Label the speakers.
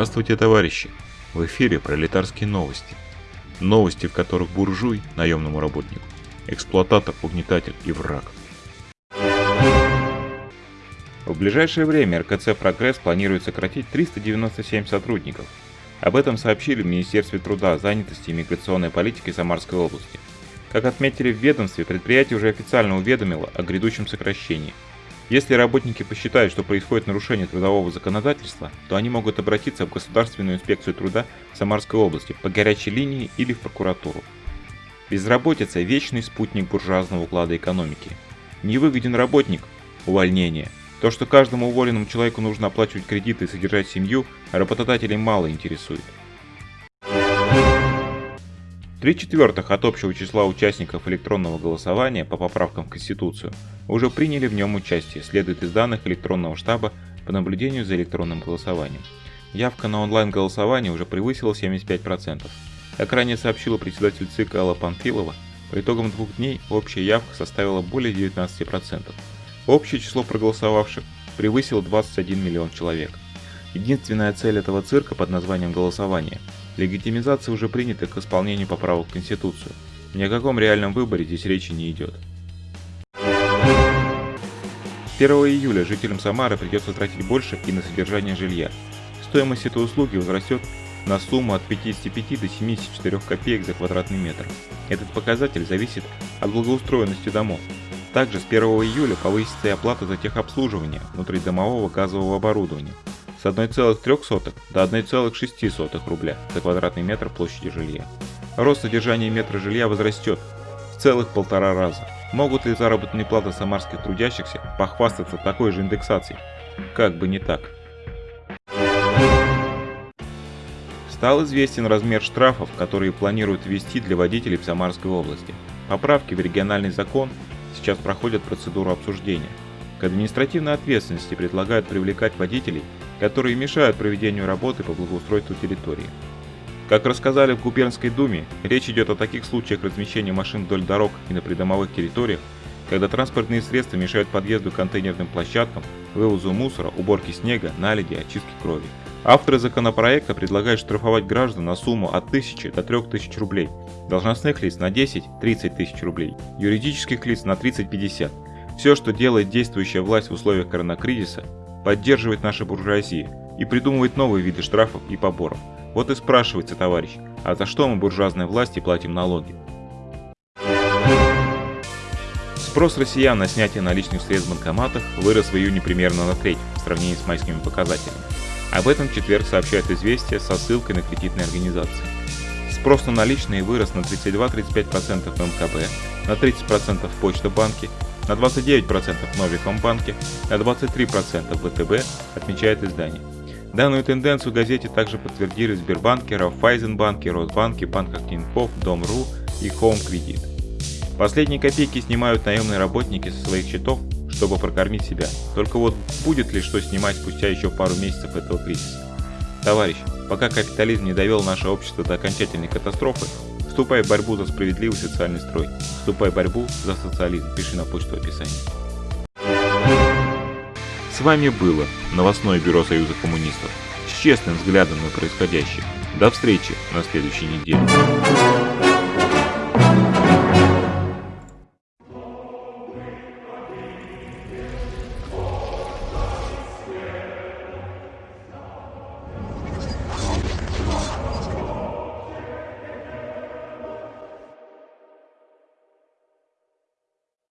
Speaker 1: Здравствуйте, товарищи! В эфире пролетарские новости. Новости, в которых буржуй, наемному работнику, эксплуататор, угнетатель и враг.
Speaker 2: В ближайшее время РКЦ «Прогресс» планирует сократить 397 сотрудников. Об этом сообщили в Министерстве труда, занятости и миграционной политики Самарской области. Как отметили в ведомстве, предприятие уже официально уведомило о грядущем сокращении – если работники посчитают, что происходит нарушение трудового законодательства, то они могут обратиться в Государственную инспекцию труда Самарской области по горячей линии или в прокуратуру. Безработица – вечный спутник буржуазного уклада экономики. Невыгоден работник – увольнение. То, что каждому уволенному человеку нужно оплачивать кредиты и содержать семью, работодателей мало интересует. Три четвертых от общего числа участников электронного голосования по поправкам в Конституцию уже приняли в нем участие, следует из данных электронного штаба по наблюдению за электронным голосованием. Явка на онлайн-голосование уже превысила 75%. Как ранее сообщила председатель ЦИК Алла Панфилова, по итогам двух дней общая явка составила более 19%. Общее число проголосовавших превысило 21 миллион человек. Единственная цель этого цирка под названием голосование – Легитимизация уже принята к исполнению поправок в Конституцию. Ни о каком реальном выборе здесь речи не идет. 1 июля жителям Самары придется тратить больше и на содержание жилья. Стоимость этой услуги возрастет на сумму от 55 до 74 копеек за квадратный метр. Этот показатель зависит от благоустроенности домов. Также с 1 июля повысится и оплата за техобслуживание внутридомового газового оборудования с 1,3 до 1,6 рубля за квадратный метр площади жилья. Рост содержания метра жилья возрастет в целых полтора раза. Могут ли заработные платы самарских трудящихся похвастаться такой же индексацией? Как бы не так. Стал известен размер штрафов, которые планируют ввести для водителей в Самарской области. Поправки в региональный закон сейчас проходят процедуру обсуждения. К административной ответственности предлагают привлекать водителей, которые мешают проведению работы по благоустройству территории. Как рассказали в Губернской думе, речь идет о таких случаях размещения машин вдоль дорог и на придомовых территориях, когда транспортные средства мешают подъезду к контейнерным площадкам, вывозу мусора, уборке снега, наледи, очистке крови. Авторы законопроекта предлагают штрафовать граждан на сумму от 1000 до 3000 рублей, должностных лиц на 10-30 тысяч рублей, юридических лиц на 30-50 все, что делает действующая власть в условиях коронакризиса, поддерживает наша буржуазия и придумывает новые виды штрафов и поборов. Вот и спрашивается, товарищ, а за что мы буржуазной власти платим налоги? Спрос россиян на снятие наличных средств в банкоматах вырос в июне примерно на треть в сравнении с майскими показателями. Об этом четверг сообщает известие со ссылкой на кредитные организации. Спрос на наличные вырос на 32-35% в МКБ, на 30% в Почта-банке на 29% в Новикомбанке, на 23% в ВТБ, отмечает издание. Данную тенденцию газете также подтвердили в Сбербанке, Райффайзенбанке, Росбанке, банках Тинькофф, Дом.ру и Home Credit. Последние копейки снимают наемные работники со своих счетов, чтобы прокормить себя. Только вот будет ли что снимать спустя еще пару месяцев этого кризиса? Товарищ, пока капитализм не довел наше общество до окончательной катастрофы, Вступай в борьбу за справедливый социальный строй. Вступай в борьбу за социализм. Пиши на почту в описании.
Speaker 1: С вами было новостное бюро Союза коммунистов с честным взглядом на происходящее. До встречи на следующей неделе.